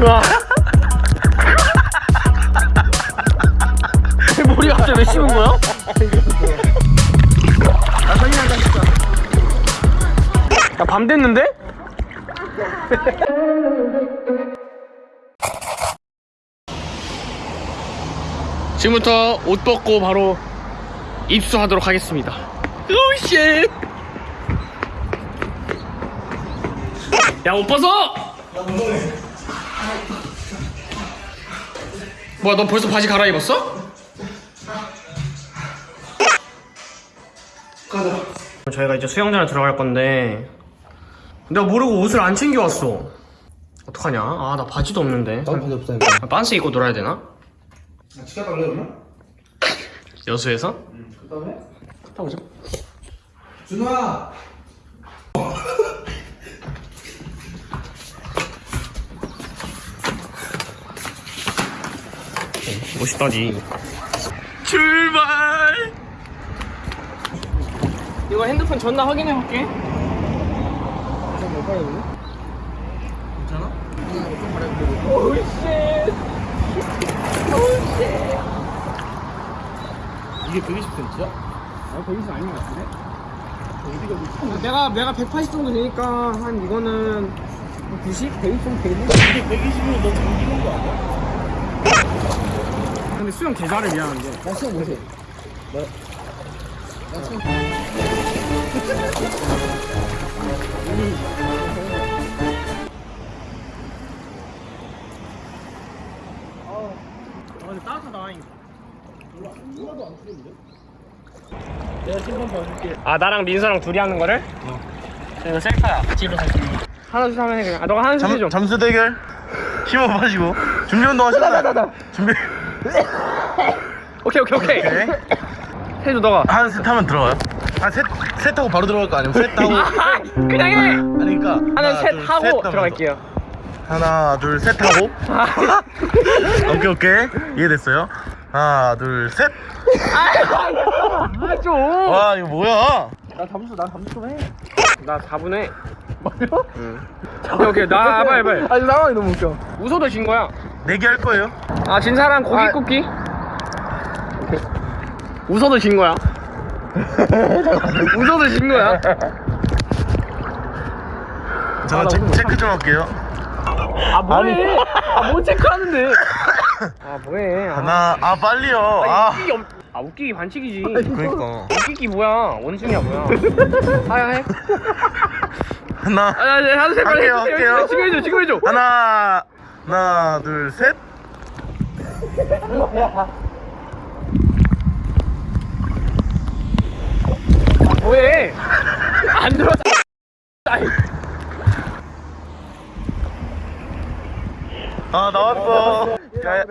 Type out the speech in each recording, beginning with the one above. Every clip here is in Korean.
우와. 머리 갑자기 왜 씹은 거야? 아 사진 한장 찍자 야, 밤 됐는데? 지금부터 옷 벗고 바로 입수하도록 하겠습니다. 오씨! 야, 옷 벗어! 뭐야, 너 벌써 바지 갈아입었어? 가자. 저희가 이제 수영장에 들어갈 건데 내가 모르고 옷을 안 챙겨왔어. 어떡하냐? 아, 나 바지도 없는데. 나도 바지 없다니까 아, 빤스 입고 놀아야 되나? 치켜달래 그러면? 여수에서? 그 다음에? 갔다 오자. 준호야 멋있다지. 출발! 이거 핸드폰 전화 확인해 볼게. 괜찮아? 오씨. 이게 120cm야? 아 120 아닌 것 같은데? 어디가 내가 내가 180 정도 되니까 한 이거는 90, 100 정도 되겠네. 이게 120이면 너 잠기는 거 아니야? 근데 수영 계좌를 미안한데. 나 시험 못해 나, 나 시험 아, 근데 따뜻하다. 하나도 안 추운데? 내가 신발 봐줄게 아 나랑 민서랑 둘이 하는 거를? 어. 이거 셀카야. 일어서 지 하나 둘 하면 해 그냥. 아 너가 하나 둘 해줘. 잠수 대결 힘을 마시고 준비 운동 하시나요? 준비 오케이 오케이 오케이. 오케이 해줘 너가. 한셋 하면 들어가요? 한셋 셋 하고 바로 들어갈 거 아니면 셋 하고 아, 그냥 해. 아니 그러니까 하나 둘, 셋 하고. 들어갈게요. 하나 둘 셋 하고 오케이 오케이 이해됐어요? 하나 둘셋와 아 좀. 이거 뭐야 나 잠수 나 잠수 좀 해. 나 4분에. 뭐요? 응. 오케이 오케이 나 빨리 빨리. 아니 상황이 너무 웃겨. 웃어도 진 거야. 내기 할 거예요 아 진 사람 고기 아. 굽기. 웃어도 진 거야. 웃어도 진 거야. 잠깐 나 체, 오늘 체크 좀 할게요 아 뭐해? 아뭐 체크하는데? 아 뭐해? 아, 하나 아 빨리요 아 웃기기 없. 아 웃기기 반칙이지. 그러니까 웃기기 뭐야? 원숭이야 뭐야? 하야 해. 하나 아, 아, 하나 할게요. 할게요. 지금 해줘 지금 해줘. 하나 하나 둘셋 뭐해? 안 들어. 아 나왔어 야, 야. 야.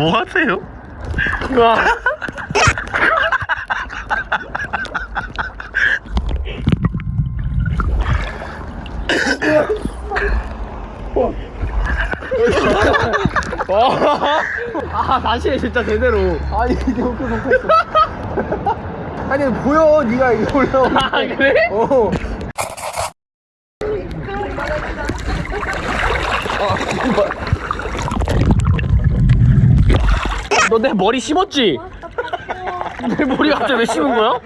뭐 하세요? 와. 와. 아 다시 해 진짜 제대로. 아니 이게 웃겨 웃겼어. 아니 보여 네가 이거 올려. 아 그래? 어. 너 내 머리 씹었지? 내 머리 갑자기 왜 씹은 거야?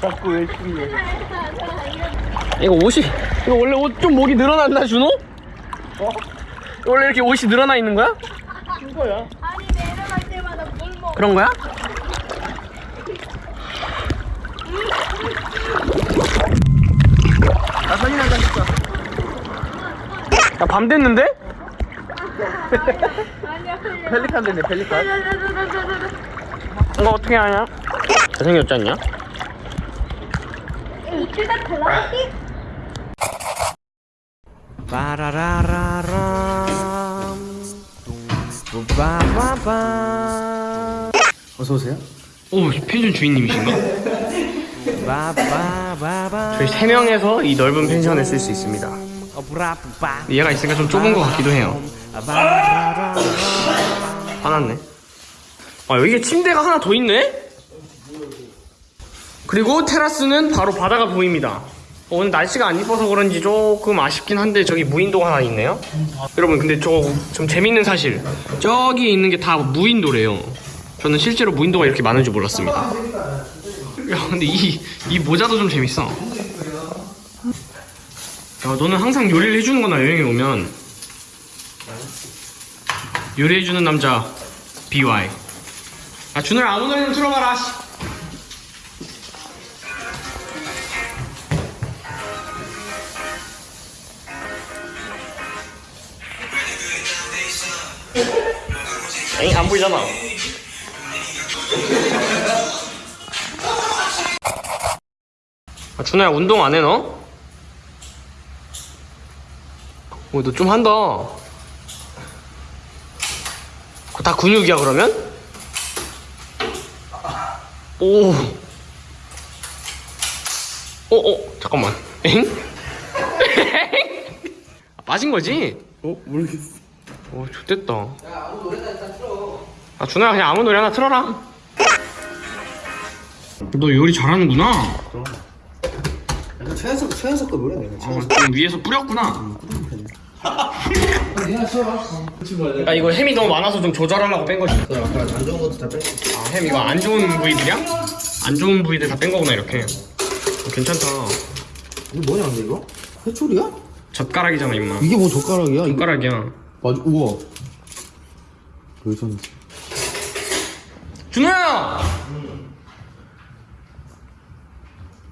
자꾸 왜 시비해? 이거 옷이 이거 원래 옷 좀 목이 늘어났나 준호? 어? 원래 이렇게 옷이 늘어나 있는 거야? 아니 내려갈 때마다 물 먹어. 그런 거야? 나 사진 한장 찍자. 야밤 됐는데? 펠리칸 됐네 펠리칸. 이거 어떻게 하냐? 잘생겼지 않냐? 빠바밤 어서 오세요. 오 펜션 주인님이신가? 저희 세 명에서 이 넓은 펜션을 쓸 수 있습니다. 어브라브바 얘가 있으니까 좀 좁은 것 같기도 해요. 화났네. 아 여기에 침대가 하나 더 있네? 그리고 테라스는 바로 바다가 보입니다. 어, 오늘 날씨가 안 이뻐서 그런지 조금 아쉽긴 한데 저기 무인도가 하나 있네요. 여러분 근데 저 좀 재밌는 사실 저기 있는 게 다 무인도래요. 저는 실제로 무인도가 이렇게 많은 줄 몰랐습니다. 야 근데 이, 이 모자도 좀 재밌어. 야 너는 항상 요리를 해주는 거나 여행에 오면 요리해주는 남자 BY 아 준호야 아무 노래 좀 틀어봐라 씨. 에이 안 보이잖아 아, 준호야 운동 안 해 너? 오, 너좀 한다. 다 근육이야, 그러면? 오. 어, 어, 잠깐만. 엥? 엥? 아, 빠진 거지? 어 모르겠어. 오, 좋됐다. 야, 아무 노래나 일단 틀어. 아, 준호야, 그냥 아무 노래 하나 틀어라. 너 요리 잘하는구나. 이거 최연석 최연석 거 노래네. 이거. 어, 좀 위에서 뿌렸구나. 나 이거 햄이 너무 많아서 좀 조절하려고 뺀 거지. 아까 안 좋은 것도 다 뺐어. 아, 햄 이거 안 좋은 부위들이야? 안 좋은 부위들 다 뺀 거구나, 이렇게. 어, 괜찮다. 이거 뭐냐 근데 이거? 회초리야? 젓가락이잖아, 임마. 이게 뭐 젓가락이야? 이거 젓가락이야. 맞아. 우와. 여기서는 준호야!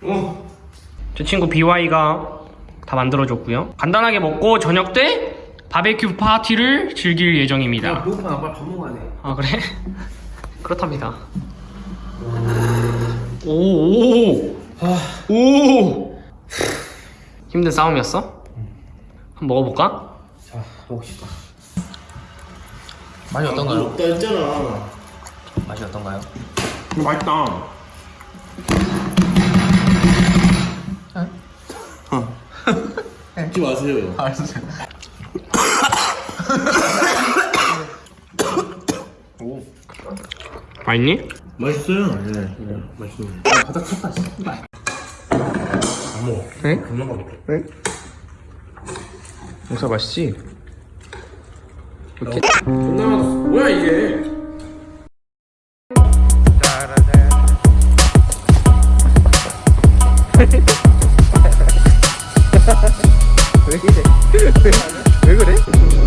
어. 제 친구 BY가 다 만들어줬고요. 간단하게 먹고 저녁 때 바베큐 파티를 즐길 예정입니다. 배고파 나 빨리 밥 먹어야 돼. 아 그래? 그렇답니다. 오, 오, 오. 힘든 싸움이었어? 한번 먹어볼까? 자 먹읍시다. 맛이 어떤가요? 없다 했잖아. 맛이 어떤가요? 맛있다. 웃지 마세요. 알았어요. 맛있니? 맛있어요 네, 네. 맛있어요 아, 바닥 쳤다 안 먹어 응? 금방 가볼게 네? 응? 목사 맛있지? 이렇게 존나 맛있어 뭐야 이게 왜 이래 왜 그래?